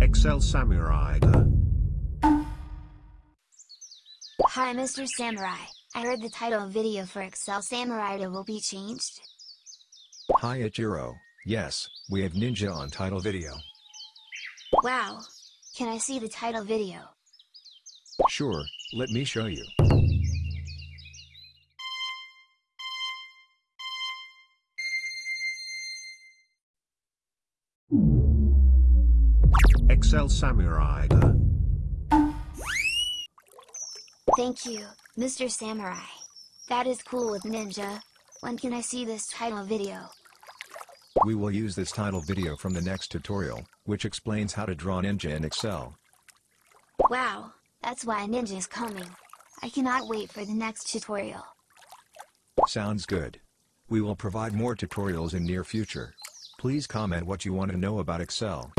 Excel Samurai. Hi Mr. Samurai, I heard the title video for Excel Samurai will be changed. Hi Ichiro, yes, we have Ninja on title video. Wow! Can I see the title video? Sure, let me show you. Excel Samurai. Thank you, Mr. Samurai. That is cool with Ninja. When can I see this title video? We will use this title video from the next tutorial, which explains how to draw Ninja in Excel. Wow, that's why Ninja is coming. I cannot wait for the next tutorial. Sounds good. We will provide more tutorials in near future. Please comment what you want to know about Excel.